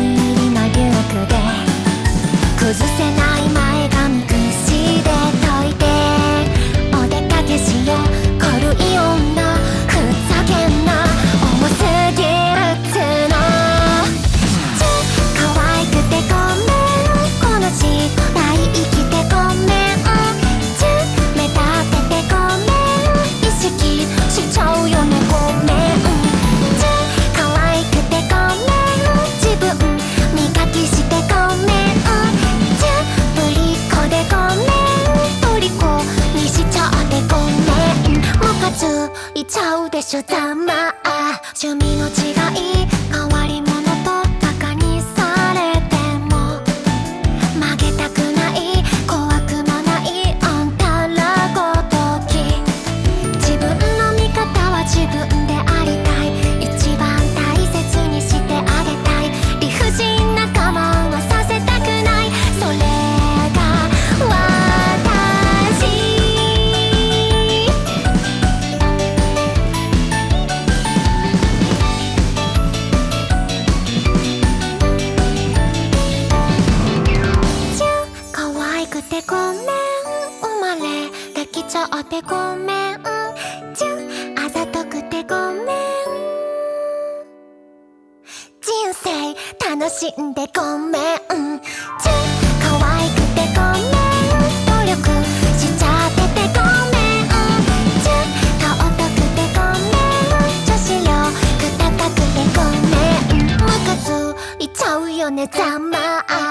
に紛れくで崩せないまちゃうでしょざまあ趣味てごめんチューあざとくてごめん。人生楽しんでごめん。チュー可愛くてごめん。努力しちゃっててごめん。チュー顔とくてごめん。女子力高くてごめん。ムカついちゃうよねざま。あ